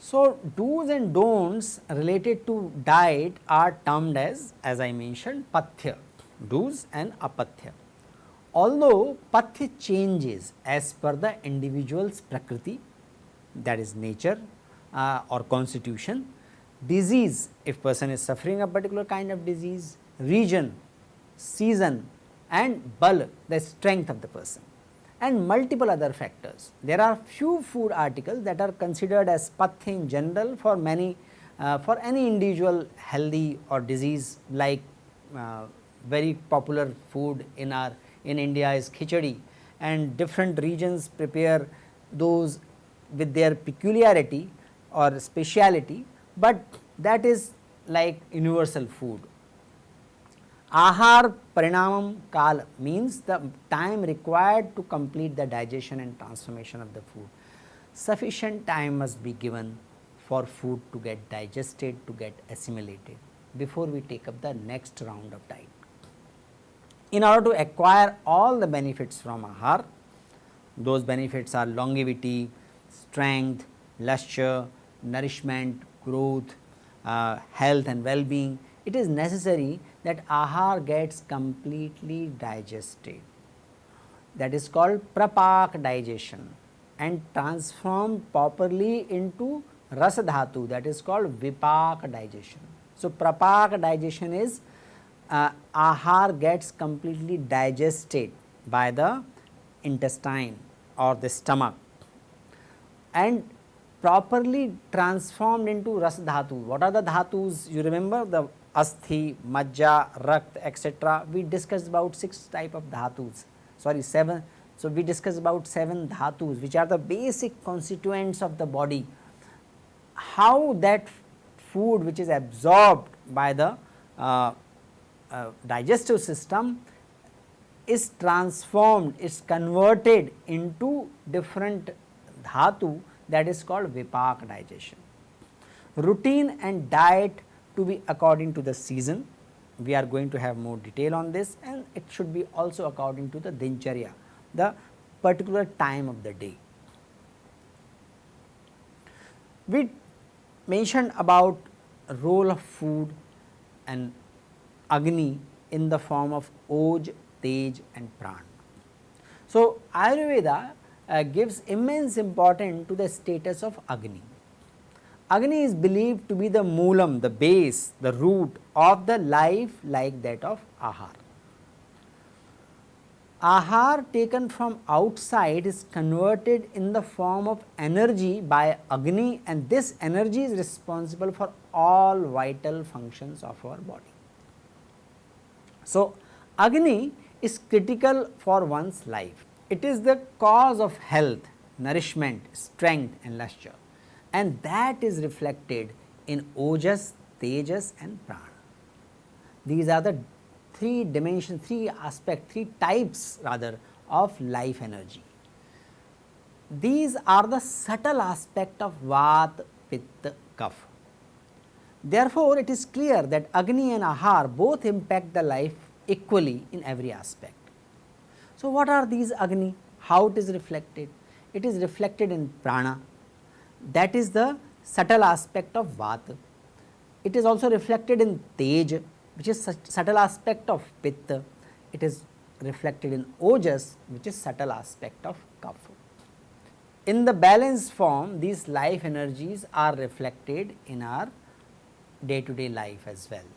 So, do's and don'ts related to diet are termed as, as I mentioned pathya, do's and apathya. Although pathya changes as per the individual's prakriti that is nature uh, or constitution, disease if person is suffering a particular kind of disease, region, season and bal the strength of the person and multiple other factors. There are few food articles that are considered as pathya in general for many uh, for any individual healthy or disease like uh, very popular food in our in India is khichdi and different regions prepare those with their peculiarity or speciality, but that is like universal food Ahar Parinamam Kal means the time required to complete the digestion and transformation of the food. Sufficient time must be given for food to get digested, to get assimilated before we take up the next round of diet. In order to acquire all the benefits from Ahar, those benefits are longevity, strength, lustre, nourishment, growth, uh, health and well-being, it is necessary that ahar gets completely digested that is called prapak digestion and transformed properly into rasa dhatu that is called vipak digestion. So, prapak digestion is uh, ahar gets completely digested by the intestine or the stomach and properly transformed into ras dhatu. What are the dhatus? You remember the asthi, majja, rakt etc. We discussed about 6 type of dhatus, sorry 7. So, we discussed about 7 dhatus which are the basic constituents of the body. How that food which is absorbed by the uh, uh, digestive system is transformed, is converted into different dhatu that is called vipak digestion. Routine and diet to be according to the season. We are going to have more detail on this and it should be also according to the dincharya, the particular time of the day. We mentioned about role of food and Agni in the form of Oj, Tej and Pran. So, Ayurveda uh, gives immense importance to the status of Agni. Agni is believed to be the moolam, the base, the root of the life like that of Ahar. Ahar taken from outside is converted in the form of energy by Agni and this energy is responsible for all vital functions of our body. So, Agni is critical for one's life. It is the cause of health, nourishment, strength and lustre and that is reflected in Ojas, Tejas and Prana. These are the three dimensions, three aspects, three types rather of life energy. These are the subtle aspect of Vat, Pitta, Kapha. Therefore, it is clear that Agni and Ahar both impact the life equally in every aspect. So, what are these Agni? How it is reflected? It is reflected in Prana, that is the subtle aspect of Vata. It is also reflected in Tej which is subtle aspect of Pitta. It is reflected in Ojas which is subtle aspect of Kapha. In the balanced form these life energies are reflected in our day to day life as well.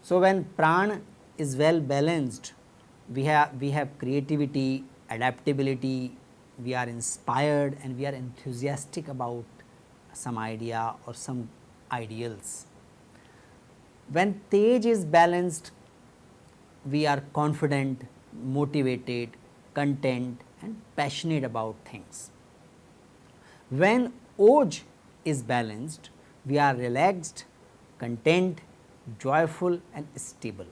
So, when prana is well balanced we have we have creativity, adaptability, we are inspired and we are enthusiastic about some idea or some ideals. When Tej is balanced, we are confident, motivated, content and passionate about things. When Oj is balanced, we are relaxed, content, joyful and stable.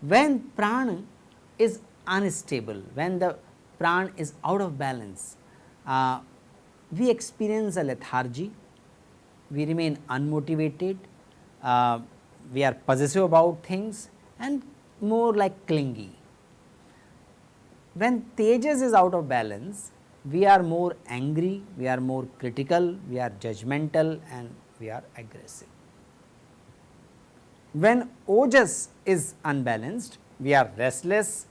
When Prana is unstable, when the pran is out of balance, uh, we experience a lethargy, we remain unmotivated, uh, we are possessive about things and more like clingy. When Tejas is out of balance, we are more angry, we are more critical, we are judgmental and we are aggressive. When Ojas is unbalanced, we are restless,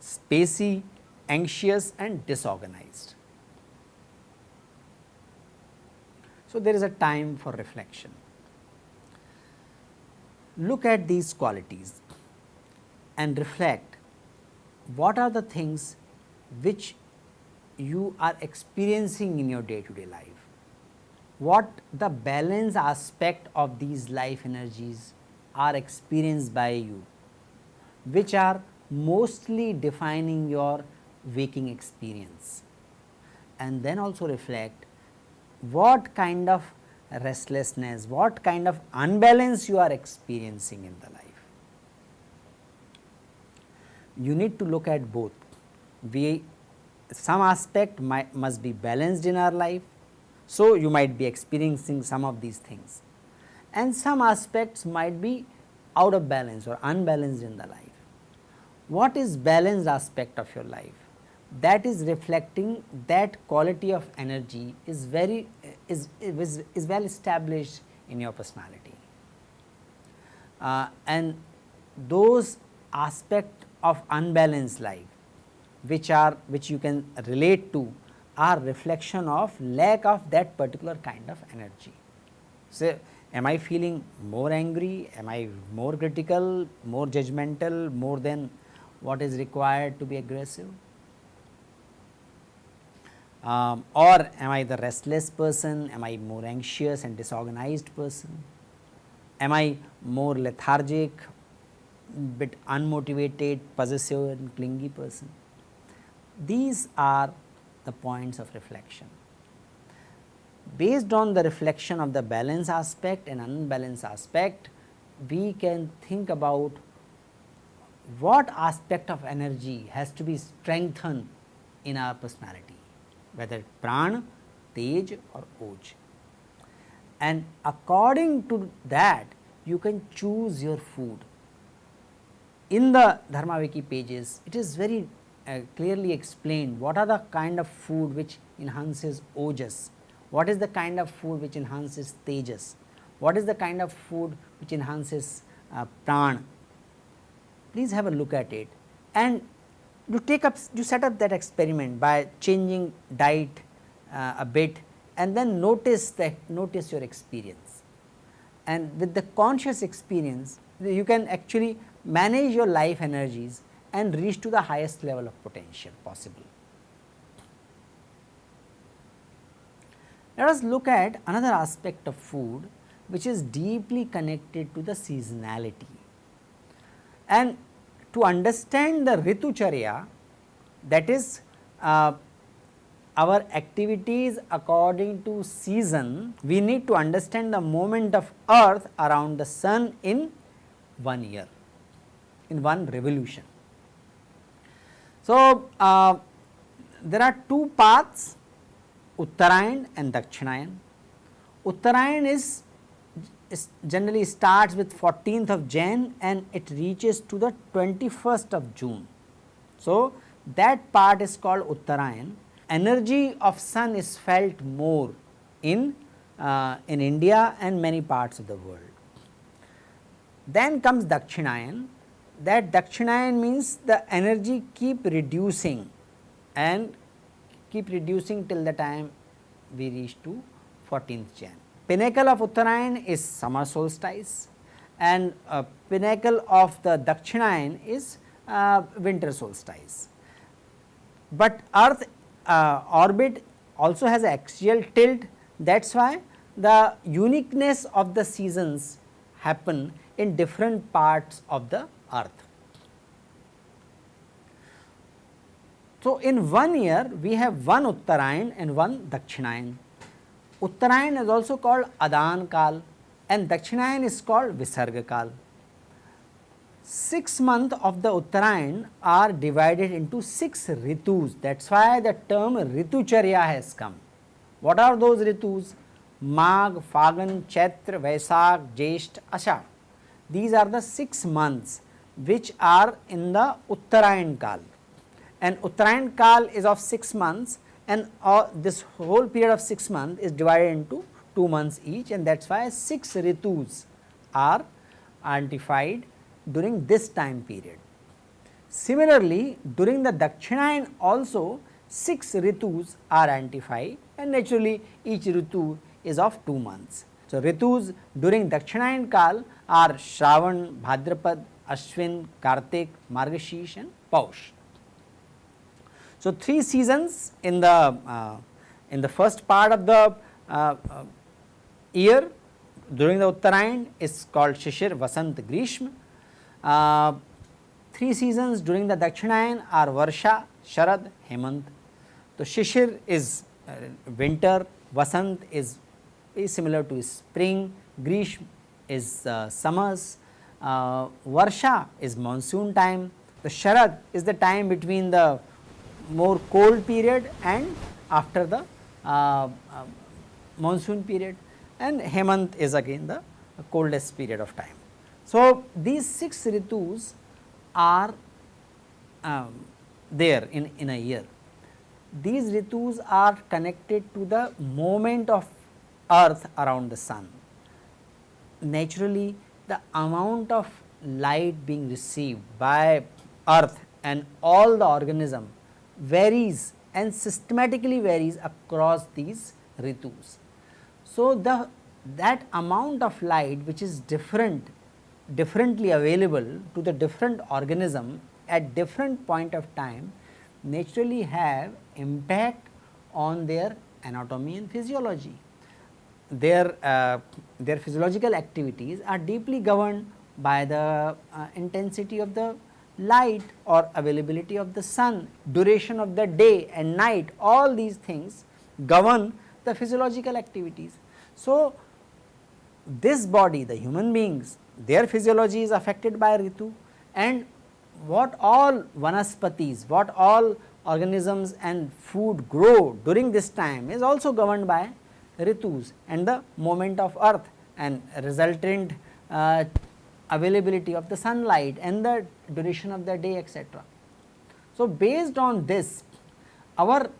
spacey, anxious and disorganized. So, there is a time for reflection. Look at these qualities and reflect what are the things which you are experiencing in your day to day life. What the balance aspect of these life energies are experienced by you, which are mostly defining your waking experience. And then also reflect what kind of restlessness, what kind of unbalance you are experiencing in the life. You need to look at both. We some aspect might, must be balanced in our life. So, you might be experiencing some of these things and some aspects might be out of balance or unbalanced in the life. What is balanced aspect of your life? That is reflecting that quality of energy is very is, is, is well established in your personality. Uh, and those aspect of unbalanced life which are which you can relate to are reflection of lack of that particular kind of energy. So, am I feeling more angry, am I more critical, more judgmental, more than what is required to be aggressive? Um, or am I the restless person, am I more anxious and disorganized person, am I more lethargic, bit unmotivated, possessive and clingy person. These are the points of reflection. Based on the reflection of the balance aspect and unbalance aspect, we can think about what aspect of energy has to be strengthened in our personality, whether pran, tej or oj. And according to that, you can choose your food. In the Dharma Wiki pages, it is very uh, clearly explained what are the kind of food which enhances ojas, what is the kind of food which enhances tejas, what is the kind of food which enhances uh, pran. Please have a look at it and you take up you set up that experiment by changing diet uh, a bit and then notice that notice your experience and with the conscious experience you can actually manage your life energies and reach to the highest level of potential possible. Let us look at another aspect of food which is deeply connected to the seasonality. And to understand the Ritucharya that is uh, our activities according to season, we need to understand the movement of earth around the sun in one year, in one revolution. So, uh, there are two paths Uttarayan and Dakshinayan. Uttarayan is, is generally starts with 14th of Jan and it reaches to the 21st of June. So, that part is called Uttarayan. Energy of sun is felt more in, uh, in India and many parts of the world. Then comes Dakshinayan that Dakshinayan means the energy keep reducing and keep reducing till the time we reach to 14th Jan. Pinnacle of Uttarayan is summer solstice and uh, pinnacle of the Dakshinayan is uh, winter solstice. But earth uh, orbit also has axial tilt that is why the uniqueness of the seasons happen in different parts of the earth. So, in one year we have one Uttarayan and one Dakshinayan. Uttarayan is also called Adan Kal and Dakshinayan is called Visarga Kal. Six months of the Uttarayan are divided into six ritus that is why the term Ritucharya has come. What are those ritus? Mag, Phagan, Chaitra, Vaisakh, Jesht, Ashad. These are the 6 months which are in the Uttarayan Kal and Uttarayan Kal is of 6 months and uh, this whole period of 6 months is divided into 2 months each and that is why 6 ritus are identified during this time period. Similarly, during the Dakshinayan also 6 ritus are identified and naturally each ritu is of 2 months. So, ritus during Dakshinayan Kal are Shravan, Bhadrapad, Ashwin, Kartik, Margashish and Paush. So, three seasons in the uh, in the first part of the uh, uh, year during the Uttarayan is called Shishir, Vasant, Grishma. Uh, three seasons during the Dakshinayan are Varsha, Sharad, Hemant. So, Shishir is uh, winter, Vasant is, is similar to spring, Grishma is uh, summers, Varsha is monsoon time, the Sharad is the time between the more cold period and after the uh, uh, monsoon period and Hemant is again the coldest period of time. So, these 6 ritus are um, there in, in a year. These ritus are connected to the movement of earth around the sun. Naturally, the amount of light being received by earth and all the organism varies and systematically varies across these ritus. So, the that amount of light which is different differently available to the different organism at different point of time naturally have impact on their anatomy and physiology. Their, uh, their physiological activities are deeply governed by the uh, intensity of the light or availability of the sun, duration of the day and night all these things govern the physiological activities. So, this body the human beings their physiology is affected by ritu and what all vanaspatis, what all organisms and food grow during this time is also governed by ritus and the movement of earth and resultant uh, availability of the sunlight and the duration of the day etc. So, based on this our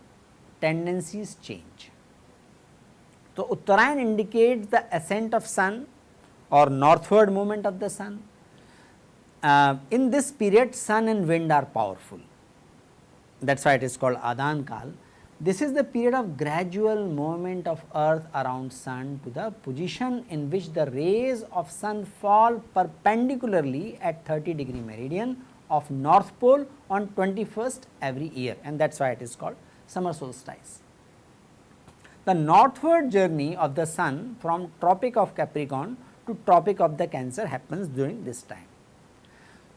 tendencies change. So, Uttarayan indicates the ascent of sun or northward movement of the sun. Uh, in this period sun and wind are powerful that is why it is called Adan Kal this is the period of gradual movement of earth around sun to the position in which the rays of sun fall perpendicularly at 30 degree meridian of north pole on 21st every year and that is why it is called summer solstice. The northward journey of the sun from tropic of Capricorn to tropic of the cancer happens during this time.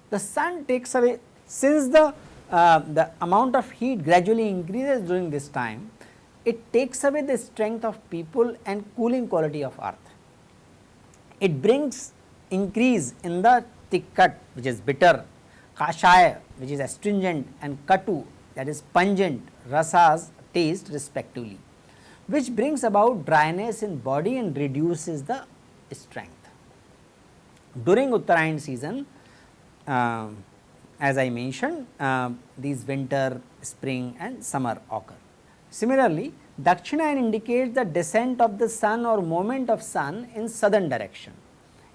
The sun takes away since the uh, the amount of heat gradually increases during this time, it takes away the strength of people and cooling quality of earth. It brings increase in the tikkat which is bitter, kashaya which is astringent and katu that is pungent rasas taste respectively which brings about dryness in body and reduces the strength. During Uttarayan season, uh, as I mentioned uh, these winter, spring and summer occur. Similarly, Dakshinayan indicates the descent of the sun or movement of sun in southern direction.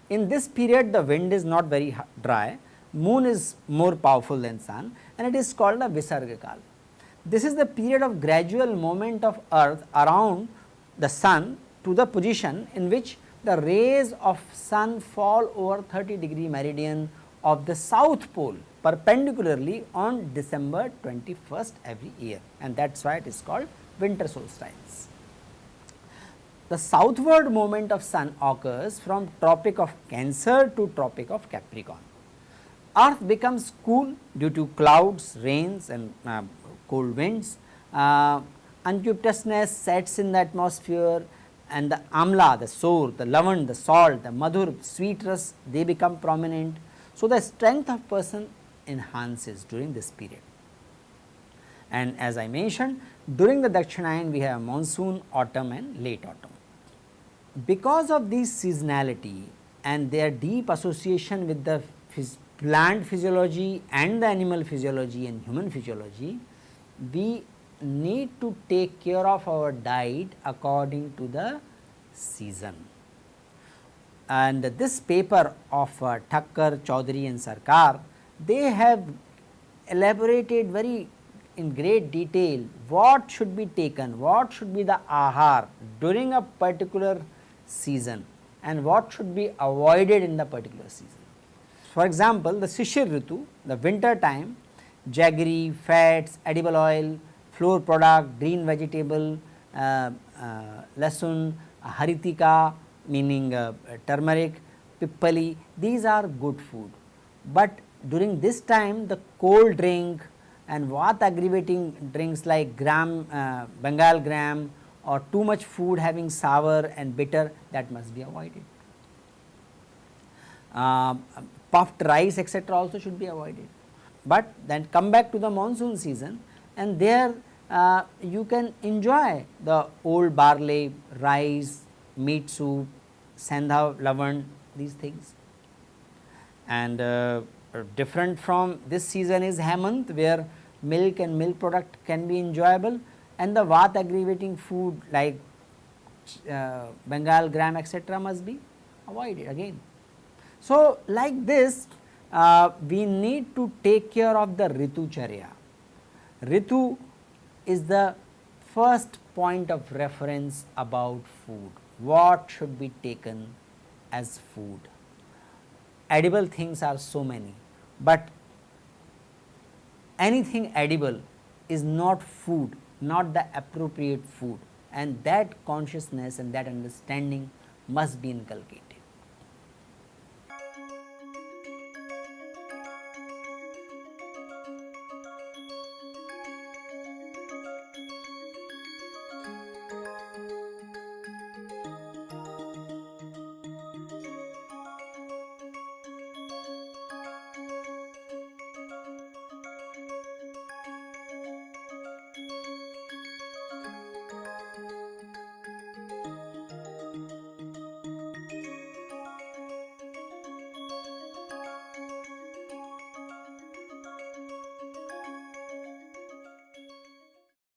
In this period the wind is not very dry, moon is more powerful than sun and it is called a Visarga This is the period of gradual movement of earth around the sun to the position in which the rays of sun fall over 30 degree meridian of the south pole perpendicularly on December 21st every year and that is why it is called winter solstice. The southward movement of sun occurs from tropic of cancer to tropic of capricorn. Earth becomes cool due to clouds, rains and uh, cold winds. Uh, sets in the atmosphere and the amla, the sour, the lavan, the salt, the madhur, sweetness they become prominent. So, the strength of person enhances during this period. And as I mentioned during the Dakshinayan we have monsoon, autumn and late autumn. Because of this seasonality and their deep association with the phys plant physiology and the animal physiology and human physiology, we need to take care of our diet according to the season. And this paper of uh, Thakkar, Chaudhary and Sarkar, they have elaborated very in great detail what should be taken, what should be the ahar during a particular season and what should be avoided in the particular season. For example, the Shishir Ritu, the winter time, jaggery, fats, edible oil, flour product, green vegetable, uh, uh, lasun, haritika meaning uh, turmeric, pippali, these are good food. But during this time the cold drink and vat aggravating drinks like gram, uh, Bengal gram or too much food having sour and bitter that must be avoided. Uh, puffed rice etc., also should be avoided. But then come back to the monsoon season and there uh, you can enjoy the old barley, rice, meat soup, sandha, lavan these things. And uh, different from this season is Hemant where milk and milk product can be enjoyable and the vat aggravating food like uh, Bengal gram etc., must be avoided again. So, like this uh, we need to take care of the Ritu Charya. Ritu is the first point of reference about food, what should be taken as food. Edible things are so many, but anything edible is not food, not the appropriate food and that consciousness and that understanding must be inculcated.